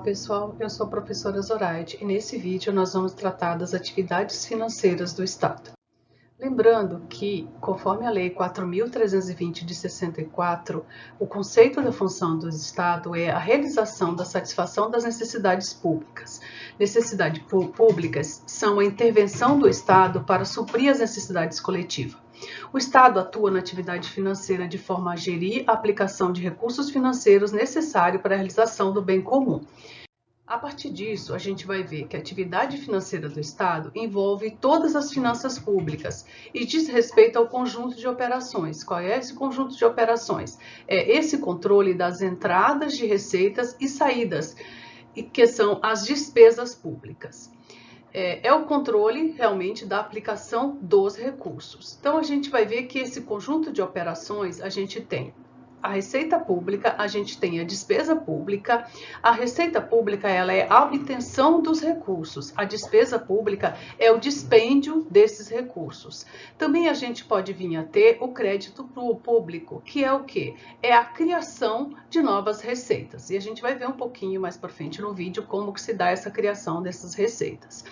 pessoal, eu sou a professora Zoraide e nesse vídeo nós vamos tratar das atividades financeiras do Estado. Lembrando que, conforme a Lei 4.320 de 64, o conceito da função do Estado é a realização da satisfação das necessidades públicas. Necessidades públicas são a intervenção do Estado para suprir as necessidades coletivas. O Estado atua na atividade financeira de forma a gerir a aplicação de recursos financeiros necessários para a realização do bem comum. A partir disso, a gente vai ver que a atividade financeira do Estado envolve todas as finanças públicas e diz respeito ao conjunto de operações. Qual é esse conjunto de operações? É esse controle das entradas de receitas e saídas, que são as despesas públicas. É, é, o controle realmente da aplicação dos recursos. Então a gente vai ver que esse conjunto de operações a gente tem a receita pública, a gente tem a despesa pública. A receita pública ela é a obtenção dos recursos. A despesa pública é o dispêndio desses recursos. Também a gente pode vir a ter o crédito público, que é o que? É a criação de novas receitas. E a gente vai ver um pouquinho mais para frente no vídeo como que se dá essa criação dessas receitas.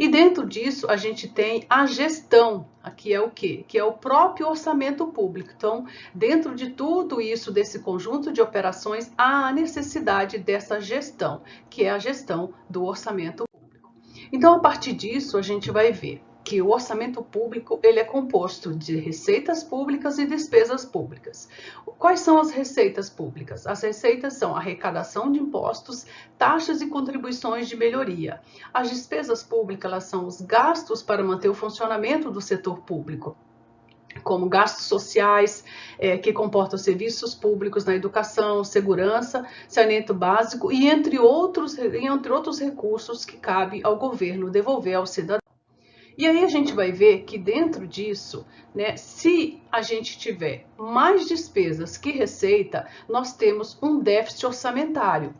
E dentro disso a gente tem a gestão Aqui é o que? Que é o próprio orçamento público. Então, dentro de tudo isso, desse conjunto de operações, há a necessidade dessa gestão, que é a gestão do orçamento público. Então, a partir disso, a gente vai ver que o orçamento público ele é composto de receitas públicas e despesas públicas. Quais são as receitas públicas? As receitas são arrecadação de impostos, taxas e contribuições de melhoria. As despesas públicas elas são os gastos para manter o funcionamento do setor público como gastos sociais, é, que comportam serviços públicos na educação, segurança, saneamento básico e entre outros, entre outros recursos que cabe ao governo devolver ao cidadão. E aí a gente vai ver que dentro disso, né, se a gente tiver mais despesas que receita, nós temos um déficit orçamentário.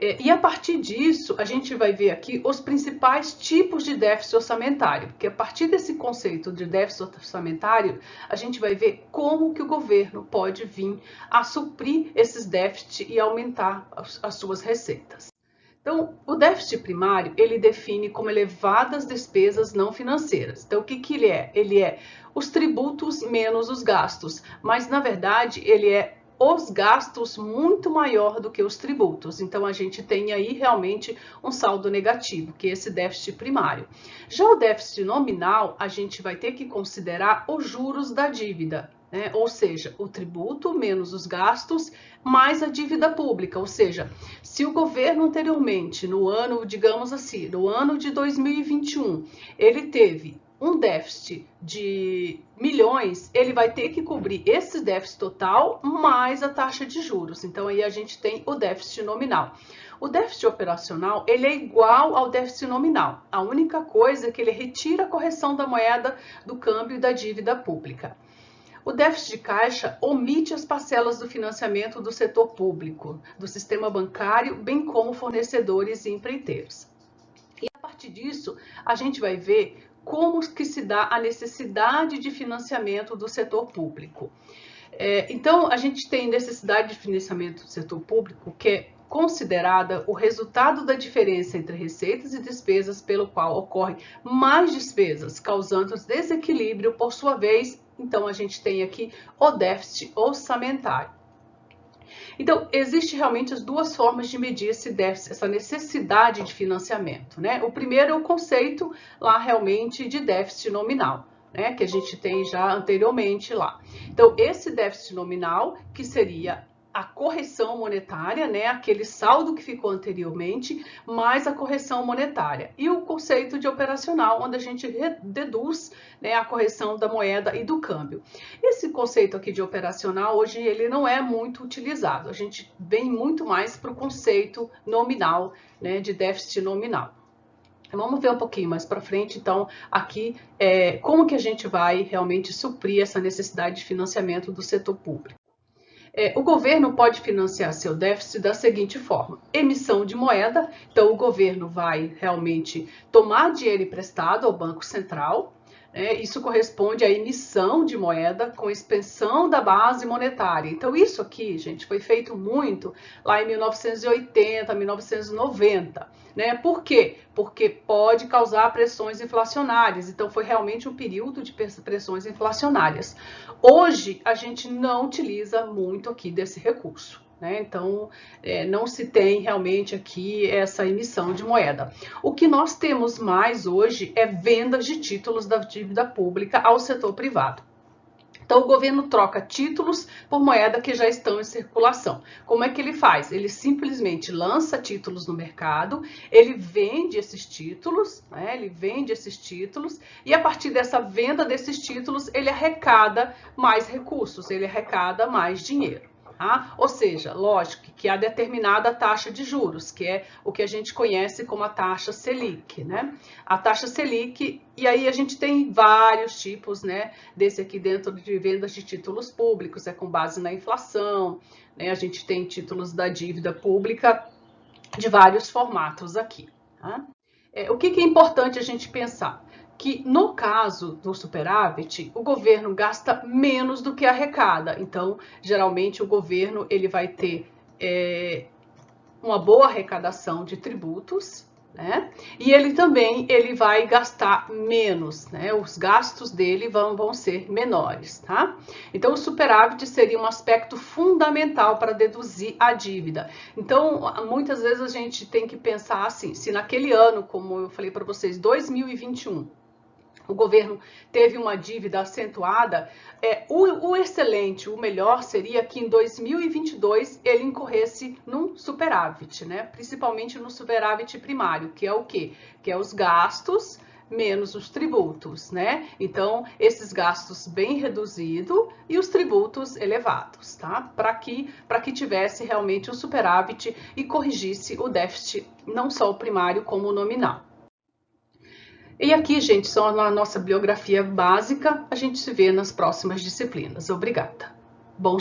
É, e a partir disso, a gente vai ver aqui os principais tipos de déficit orçamentário, porque a partir desse conceito de déficit orçamentário, a gente vai ver como que o governo pode vir a suprir esses déficits e aumentar as, as suas receitas. Então, o déficit primário, ele define como elevadas despesas não financeiras. Então, o que, que ele é? Ele é os tributos menos os gastos, mas, na verdade, ele é os gastos muito maior do que os tributos. Então, a gente tem aí realmente um saldo negativo, que é esse déficit primário. Já o déficit nominal, a gente vai ter que considerar os juros da dívida né? ou seja, o tributo menos os gastos mais a dívida pública, ou seja, se o governo anteriormente, no ano, digamos assim, no ano de 2021, ele teve um déficit de milhões, ele vai ter que cobrir esse déficit total mais a taxa de juros. Então aí a gente tem o déficit nominal. O déficit operacional, ele é igual ao déficit nominal. A única coisa é que ele retira a correção da moeda do câmbio e da dívida pública. O déficit de caixa omite as parcelas do financiamento do setor público, do sistema bancário, bem como fornecedores e empreiteiros. E a partir disso, a gente vai ver como que se dá a necessidade de financiamento do setor público. É, então, a gente tem necessidade de financiamento do setor público, que é considerada o resultado da diferença entre receitas e despesas, pelo qual ocorre mais despesas, causando desequilíbrio, por sua vez, então, a gente tem aqui o déficit orçamentário. Então, existe realmente as duas formas de medir esse déficit, essa necessidade de financiamento, né? O primeiro é o conceito lá realmente de déficit nominal, né? Que a gente tem já anteriormente lá. Então, esse déficit nominal, que seria a correção monetária, né, aquele saldo que ficou anteriormente, mais a correção monetária. E o conceito de operacional, onde a gente deduz né, a correção da moeda e do câmbio. Esse conceito aqui de operacional, hoje ele não é muito utilizado. A gente vem muito mais para o conceito nominal, né, de déficit nominal. Vamos ver um pouquinho mais para frente, então, aqui, é, como que a gente vai realmente suprir essa necessidade de financiamento do setor público. É, o governo pode financiar seu déficit da seguinte forma: emissão de moeda, então o governo vai realmente tomar dinheiro emprestado ao Banco Central, É, isso corresponde à emissão de moeda com expansão da base monetária. Então, isso aqui, gente, foi feito muito lá em 1980, 1990. Né? Por quê? Porque pode causar pressões inflacionárias. Então, foi realmente um período de pressões inflacionárias. Hoje, a gente não utiliza muito aqui desse recurso. Né? Então, é, não se tem realmente aqui essa emissão de moeda. O que nós temos mais hoje é vendas de títulos da dívida pública ao setor privado. Então, o governo troca títulos por moeda que já estão em circulação. Como é que ele faz? Ele simplesmente lança títulos no mercado, ele vende esses títulos, né? ele vende esses títulos, e a partir dessa venda desses títulos, ele arrecada mais recursos, ele arrecada mais dinheiro. Tá? Ou seja, lógico que há determinada taxa de juros, que é o que a gente conhece como a taxa Selic, né? A taxa Selic, e aí a gente tem vários tipos, né? Desse aqui dentro de vendas de títulos públicos, é com base na inflação, né? A gente tem títulos da dívida pública de vários formatos aqui. Tá? É, o que, que é importante a gente pensar? Que no caso do superávit, o governo gasta menos do que arrecada. Então, geralmente o governo ele vai ter é, uma boa arrecadação de tributos, né? E ele também ele vai gastar menos, né? Os gastos dele vão, vão ser menores, tá? Então, o superávit seria um aspecto fundamental para deduzir a dívida. Então, muitas vezes a gente tem que pensar assim, se naquele ano, como eu falei para vocês, 2021, o governo teve uma dívida acentuada, é, o, o, excelente, o melhor seria que em 2022 ele incorresse num superávit, né? principalmente no superávit primário, que é o quê? Que é os gastos menos os tributos, né? Então, esses gastos bem reduzidos e os tributos elevados, tá? Para que, que tivesse realmente o superávit e corrigisse o déficit, não só o primário como o nominal. E aqui, gente, só a nossa biografia básica. A gente se vê nas próximas disciplinas. Obrigada. Bom